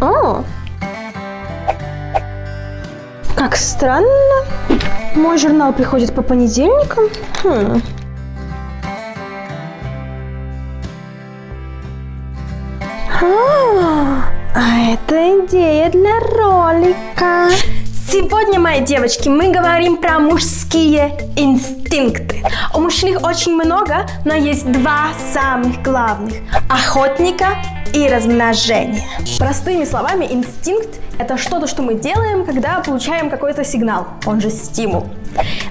О! Как странно. Мой журнал приходит по понедельникам. Хм. А, а это идея для ролика. Сегодня, мои девочки, мы говорим про мужские инстинкты. У мужчин их очень много, но есть два самых главных. Охотника и размножение. Простыми словами, инстинкт – это что-то, что мы делаем, когда получаем какой-то сигнал, он же стимул.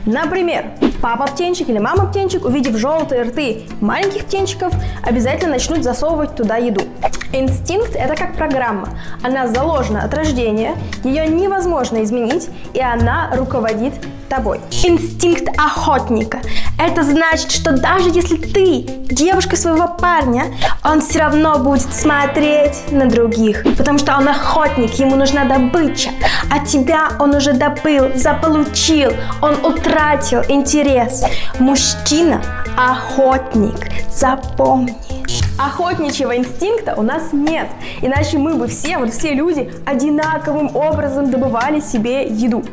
Например, папа птенчик или мама птенчик, увидев желтые рты маленьких птенчиков, обязательно начнут засовывать туда еду. Инстинкт – это как программа. Она заложена от рождения, ее невозможно изменить, и она руководит тобой. Инстинкт охотника. Это значит, что даже если ты девушка своего парня, он все равно будет смотреть на других, потому что он охотник, ему нужна добыча, а тебя он уже добыл, заполучил, он утратил интерес. Мужчина – охотник, запомни. Охотничьего инстинкта у нас нет, иначе мы бы все, вот все люди, одинаковым образом добывали себе еду.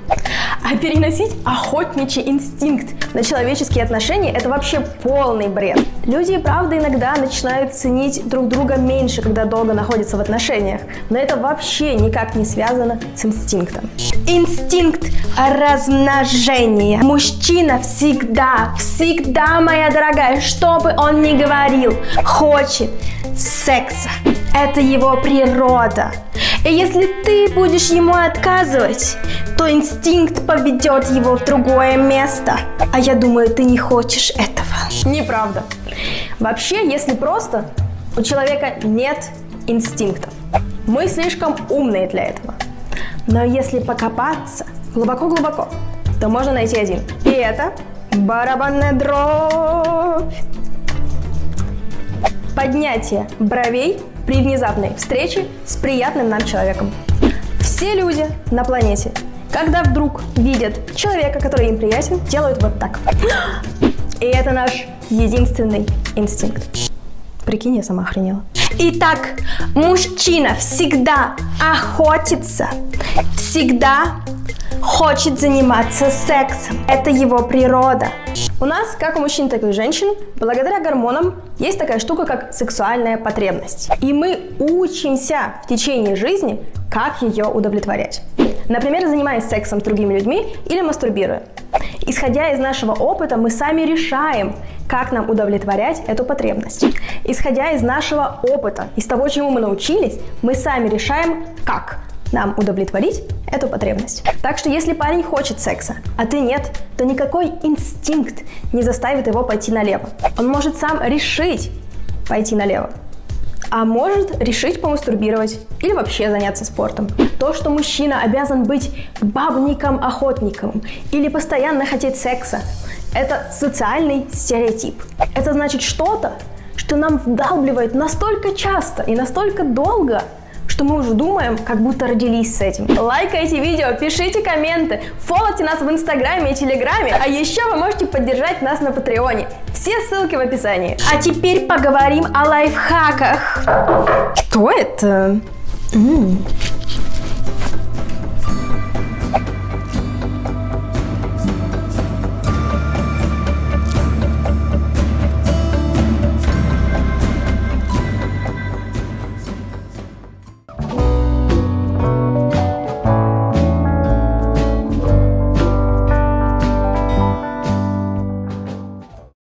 А переносить охотничий инстинкт на человеческие отношения – это вообще полный бред. Люди, правда, иногда начинают ценить друг друга меньше, когда долго находятся в отношениях, но это вообще никак не связано с инстинктом. Инстинкт размножения. Мужчина всегда, всегда, моя дорогая, что бы он ни говорил, хочет секса. Это его природа. И если ты будешь ему отказывать, то инстинкт поведет его в другое место. А я думаю, ты не хочешь этого. Неправда. Вообще, если просто, у человека нет инстинктов. Мы слишком умные для этого. Но если покопаться глубоко-глубоко, то можно найти один. И это барабанная дробь. Поднятие бровей при внезапной встрече с приятным нам человеком. Все люди на планете, когда вдруг видят человека, который им приятен, делают вот так. И это наш единственный инстинкт. Прикинь, я сама охренела. Итак, мужчина всегда охотится, всегда хочет заниматься сексом. Это его природа. У нас, как у мужчин, так и у женщин, благодаря гормонам есть такая штука, как сексуальная потребность. И мы учимся в течение жизни, как ее удовлетворять. Например, занимаясь сексом с другими людьми или мастурбируя. Исходя из нашего опыта, мы сами решаем, как нам удовлетворять эту потребность. Исходя из нашего опыта, из того, чему мы научились, мы сами решаем, как нам удовлетворить эту потребность. Так что если парень хочет секса, а ты нет, то никакой инстинкт не заставит его пойти налево. Он может сам решить пойти налево а может решить помастурбировать или вообще заняться спортом. То, что мужчина обязан быть бабником-охотником или постоянно хотеть секса, это социальный стереотип. Это значит что-то, что нам вдалбливает настолько часто и настолько долго, что мы уже думаем, как будто родились с этим. Лайкайте видео, пишите комменты, фолловьте нас в инстаграме и телеграме, а еще вы можете поддержать нас на патреоне. Все ссылки в описании. А теперь поговорим о лайфхаках. Что это? М -м.